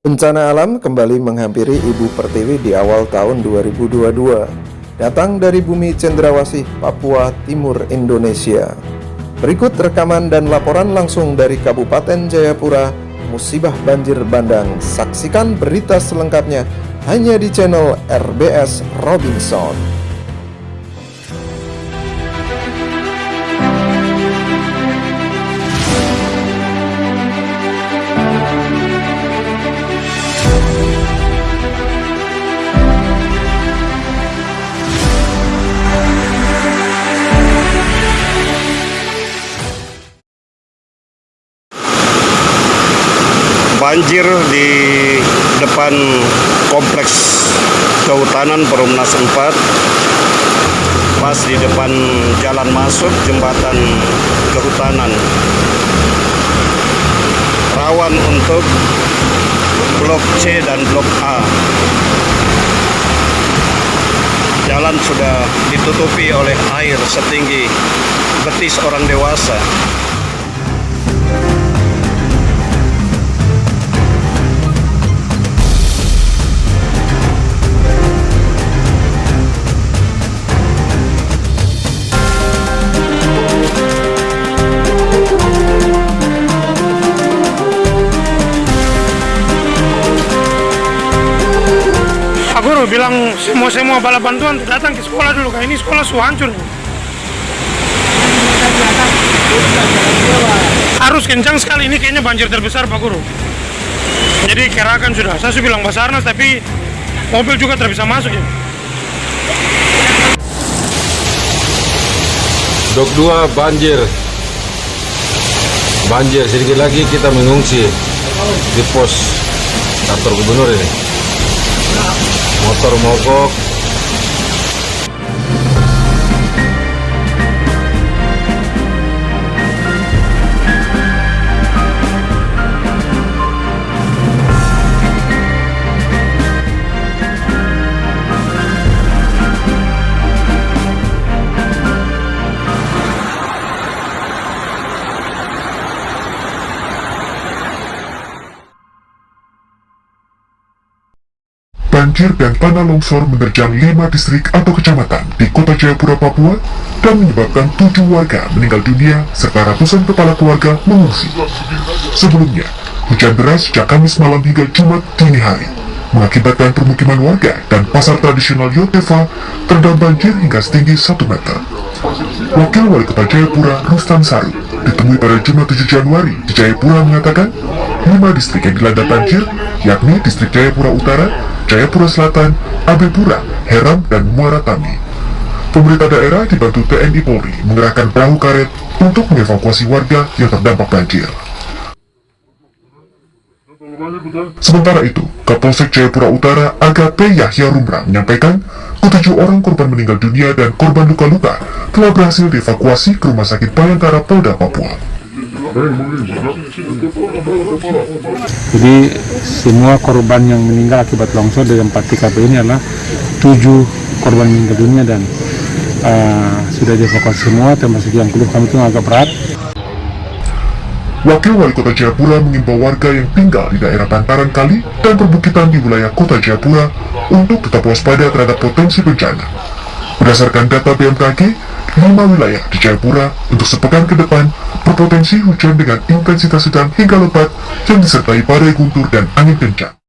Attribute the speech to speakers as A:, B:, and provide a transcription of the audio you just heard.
A: Bencana alam kembali menghampiri Ibu Pertiwi di awal tahun 2022. Datang dari bumi Cendrawasih, Papua Timur, Indonesia. Berikut rekaman dan laporan langsung dari Kabupaten Jayapura, musibah banjir bandang. Saksikan berita selengkapnya hanya di channel RBS Robinson.
B: Banjir di depan kompleks kehutanan Perumnas 4 pas di depan jalan masuk jembatan kehutanan. Rawan untuk blok C dan blok A. Jalan sudah ditutupi oleh air setinggi betis orang dewasa
C: guru bilang semua semua bala bantuan datang ke sekolah dulu kayak ini sekolah su hancur. Harus kencang sekali ini kayaknya banjir terbesar pak guru. Jadi kerakan sudah. Saya sudah bilang basarnas tapi mobil juga tidak bisa masuk ya.
D: Dok 2 banjir. Banjir sedikit lagi kita mengungsi di pos kantor gubernur ini motor mogok
E: banjir dan tanah longsor menerjang lima distrik atau kecamatan di kota Jayapura, Papua dan menyebabkan tujuh warga meninggal dunia serta ratusan kepala keluarga mengungsi. Sebelumnya, hujan deras sejak Kamis malam hingga Jumat dini hari mengakibatkan permukiman warga dan pasar tradisional Yotefa terendam banjir hingga setinggi 1 meter. Wakil Wali Kota Jayapura, Rustan Saru, ditemui pada Jumat 7 Januari di Jayapura mengatakan, lima distrik yang dilanda banjir, yakni distrik Jayapura Utara, Jayapura Selatan, Abipura, Heram, dan Muara Tami. Pemerintah daerah dibantu TNI Polri mengerahkan perahu karet untuk mengevakuasi warga yang terdampak banjir. Sementara itu, Kapolsek Jayapura Utara AKP Yahya Rumra menyampaikan ketujuh orang korban meninggal dunia dan korban luka-luka telah berhasil dievakuasi ke Rumah Sakit Bayangkara Polda Papua.
F: Jadi semua korban yang meninggal akibat longsor di tempat TKP ini adalah tujuh korban meninggal dunia dan uh, sudah dievakuasi semua termasuk yang keluh kami itu agak berat.
E: Wakil Wali Kota Jayapura mengimbau warga yang tinggal di daerah bantaran kali dan perbukitan di wilayah Kota Jayapura untuk tetap waspada terhadap potensi bencana. Berdasarkan data BMKG, lima wilayah di Jayapura untuk sepekan ke depan berpotensi hujan dengan intensitas sedang hingga lebat yang disertai badai guntur dan angin kencang.